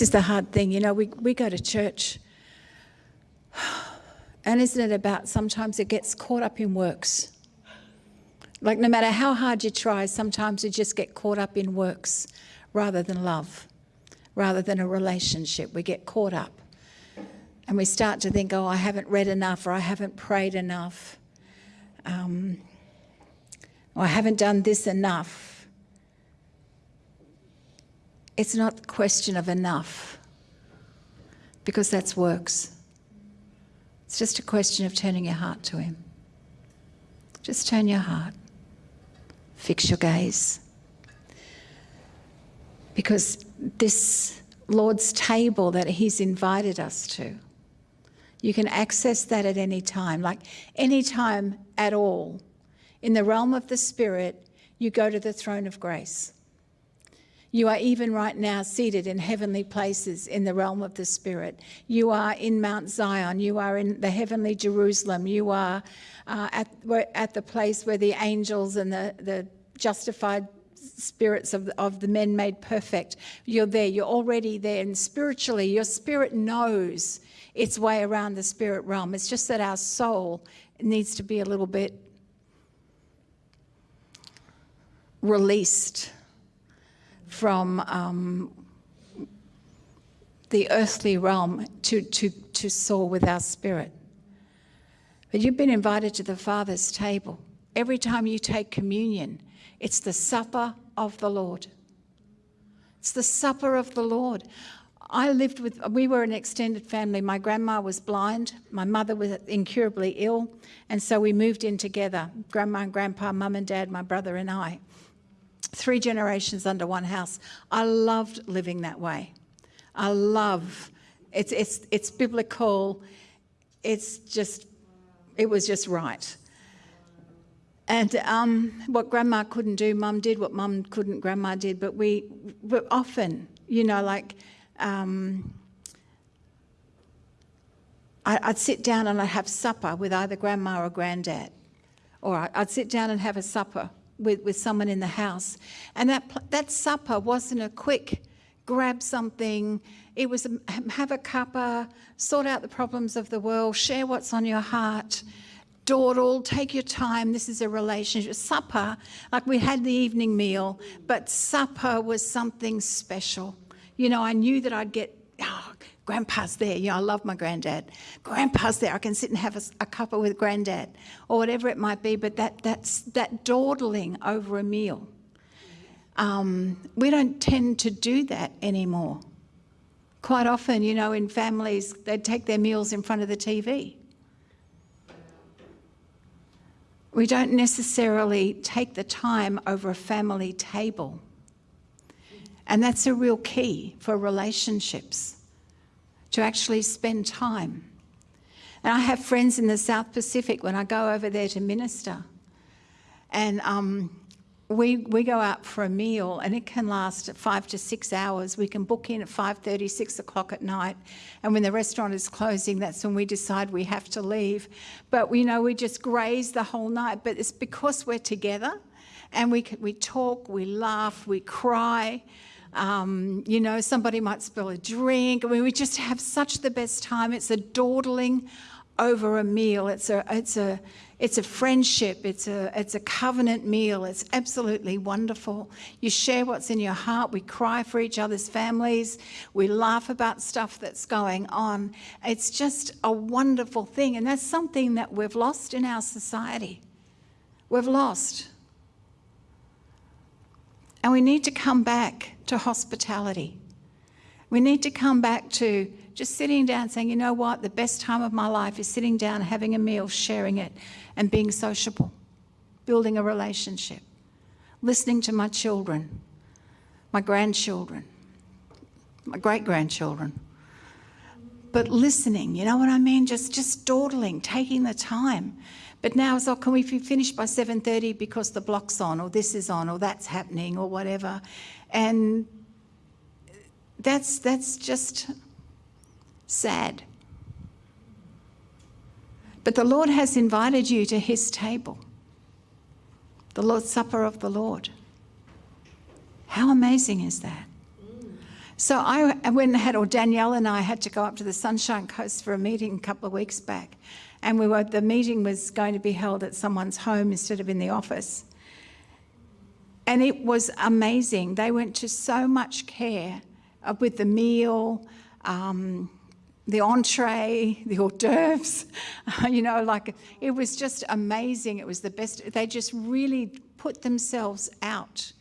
this is the hard thing. You know, we, we go to church, and isn't it about sometimes it gets caught up in works? Like, no matter how hard you try, sometimes you just get caught up in works rather than love, rather than a relationship. We get caught up. And we start to think, oh, I haven't read enough, or I haven't prayed enough, um, or I haven't done this enough. It's not a question of enough, because that's works. It's just a question of turning your heart to Him. Just turn your heart. Fix your gaze. Because this Lord's table that He's invited us to, you can access that at any time, like any time at all. In the realm of the Spirit, you go to the throne of grace. You are even right now seated in heavenly places in the realm of the Spirit. You are in Mount Zion. You are in the heavenly Jerusalem. You are uh, at, at the place where the angels and the, the justified spirits of, of the men made perfect. You're there, you're already there. And spiritually, your spirit knows its way around the spirit realm. It's just that our soul needs to be a little bit released from um, the earthly realm to, to, to soar with our spirit. But you've been invited to the Father's table. Every time you take communion, it's the supper of the Lord. It's the supper of the Lord. I lived with, we were an extended family. My grandma was blind, my mother was incurably ill, and so we moved in together grandma and grandpa, mum and dad, my brother and I. Three generations under one house. I loved living that way. I love, it's, it's, it's biblical, it's just it was just right. And um, what grandma couldn't do, mum did. What mum couldn't, grandma did. But we, but often, you know, like, um, I, would sit down and I'd have supper with either grandma or granddad. Or I'd sit down and have a supper with, with someone in the house. And that, that supper wasn't a quick grab something. It was um, a, have a cuppa, sort out the problems of the world, share what's on your heart, dawdle, take your time. This is a relationship. Supper, like we had the evening meal, but supper was something special. You know, I knew that I'd get, oh, grandpa's there. You know, I love my granddad. Grandpa's there. I can sit and have a, a cuppa with granddad or whatever it might be, but that, that's, that dawdling over a meal um, we don't tend to do that anymore. Quite often, you know, in families, they'd take their meals in front of the TV. We don't necessarily take the time over a family table. And that's a real key for relationships, to actually spend time. And I have friends in the South Pacific when I go over there to minister. And um, we, we go out for a meal and it can last five to six hours. We can book in at 5.30, 6 o'clock at night. And when the restaurant is closing, that's when we decide we have to leave. But we know we just graze the whole night. But it's because we're together and we, we talk, we laugh, we cry. Um, you know, somebody might spill a drink. I mean, we just have such the best time. It's a dawdling over a meal. It's a, it's a, it's a friendship, it's a, it's a covenant meal. It's absolutely wonderful. You share what's in your heart. We cry for each other's families. We laugh about stuff that's going on. It's just a wonderful thing. And that's something that we've lost in our society. We've lost. And we need to come back to hospitality. We need to come back to just sitting down saying, you know what, the best time of my life is sitting down, having a meal, sharing it, and being sociable, building a relationship, listening to my children, my grandchildren, my great-grandchildren. But listening, you know what I mean? Just, just dawdling, taking the time. But now it's like, can we be finished by 7.30 because the block's on, or this is on, or that's happening, or whatever. And that's, that's just sad. But the Lord has invited you to his table, the Lord's Supper of the Lord. How amazing is that? So I went had, or Danielle and I had to go up to the Sunshine Coast for a meeting a couple of weeks back. And we were, the meeting was going to be held at someone's home instead of in the office. And it was amazing. They went to so much care uh, with the meal, um, the entree, the hors d'oeuvres, you know, like it was just amazing. It was the best. They just really put themselves out.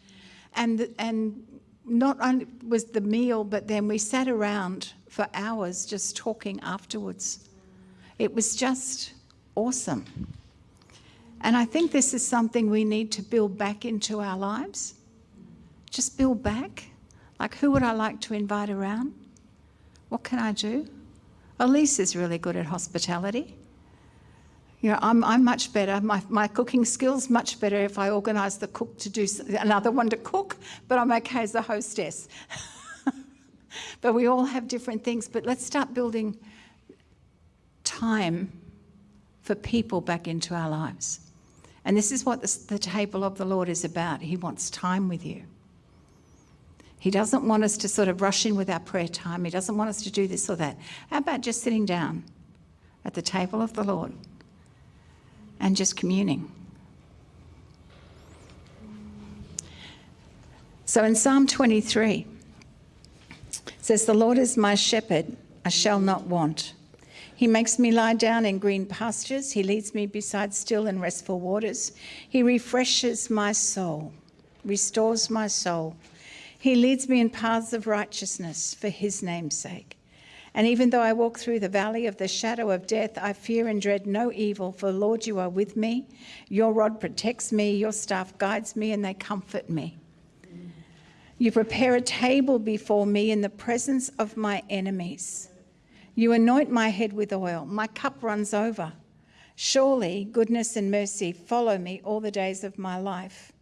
And, and not only was the meal, but then we sat around for hours just talking afterwards. It was just awesome. And I think this is something we need to build back into our lives. Just build back. Like, who would I like to invite around? What can I do? Elise is really good at hospitality. You know, I'm, I'm much better. My, my cooking skills much better if I organise the cook to do another one to cook, but I'm okay as the hostess. but we all have different things. But let's start building time for people back into our lives. And this is what the, the table of the Lord is about. He wants time with you. He doesn't want us to sort of rush in with our prayer time. He doesn't want us to do this or that. How about just sitting down at the table of the Lord? And just communing. So in Psalm 23, says, The Lord is my shepherd, I shall not want. He makes me lie down in green pastures. He leads me beside still and restful waters. He refreshes my soul, restores my soul. He leads me in paths of righteousness for his name's sake. And even though I walk through the valley of the shadow of death, I fear and dread no evil, for Lord, you are with me. Your rod protects me, your staff guides me, and they comfort me. You prepare a table before me in the presence of my enemies. You anoint my head with oil, my cup runs over. Surely goodness and mercy follow me all the days of my life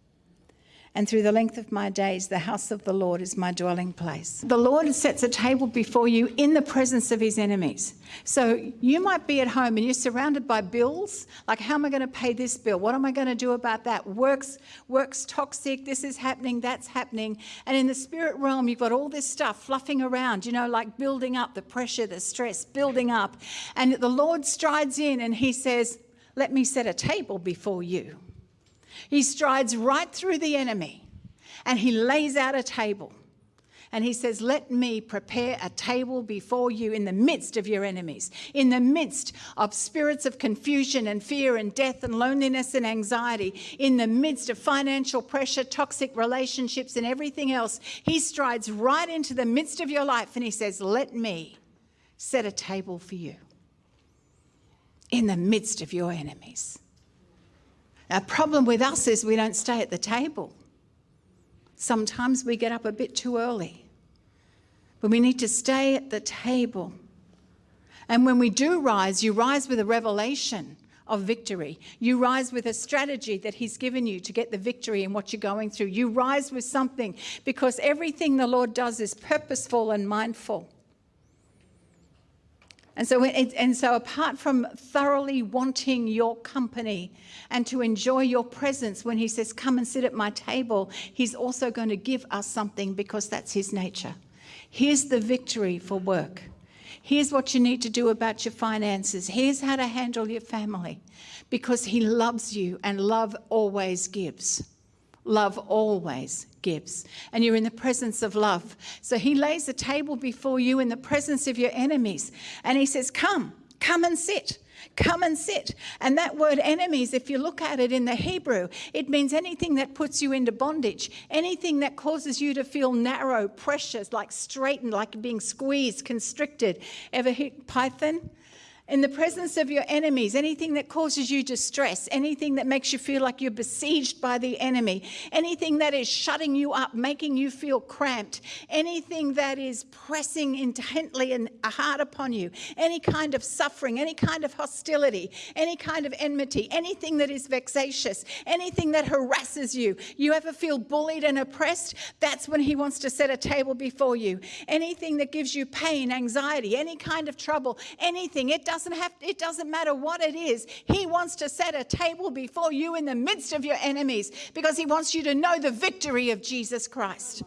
and through the length of my days, the house of the Lord is my dwelling place. The Lord sets a table before you in the presence of his enemies. So you might be at home and you're surrounded by bills. Like, how am I going to pay this bill? What am I going to do about that? Work's, work's toxic. This is happening. That's happening. And in the spirit realm, you've got all this stuff fluffing around, you know, like building up the pressure, the stress, building up. And the Lord strides in and he says, Let me set a table before you. He strides right through the enemy and he lays out a table. And he says, Let me prepare a table before you in the midst of your enemies, in the midst of spirits of confusion and fear and death and loneliness and anxiety, in the midst of financial pressure, toxic relationships, and everything else. He strides right into the midst of your life and he says, Let me set a table for you in the midst of your enemies. Our problem with us is we don't stay at the table. Sometimes we get up a bit too early. But we need to stay at the table. And when we do rise, you rise with a revelation of victory. You rise with a strategy that He's given you to get the victory in what you're going through. You rise with something because everything the Lord does is purposeful and mindful. And so, and so, apart from thoroughly wanting your company and to enjoy your presence, when he says, Come and sit at my table, he's also going to give us something because that's his nature. Here's the victory for work. Here's what you need to do about your finances. Here's how to handle your family because he loves you and love always gives. Love always gives. And you're in the presence of love. So he lays a table before you in the presence of your enemies. And he says, Come, come and sit. Come and sit. And that word enemies, if you look at it in the Hebrew, it means anything that puts you into bondage, anything that causes you to feel narrow, precious, like straitened, like being squeezed, constricted. Ever hit Python? In the presence of your enemies, anything that causes you distress, anything that makes you feel like you're besieged by the enemy, anything that is shutting you up, making you feel cramped, anything that is pressing intently and hard upon you, any kind of suffering, any kind of hostility, any kind of enmity, anything that is vexatious, anything that harasses you. You ever feel bullied and oppressed? That's when he wants to set a table before you. Anything that gives you pain, anxiety, any kind of trouble, anything. It does doesn't have, it doesn't matter what it is. He wants to set a table before you in the midst of your enemies because he wants you to know the victory of Jesus Christ.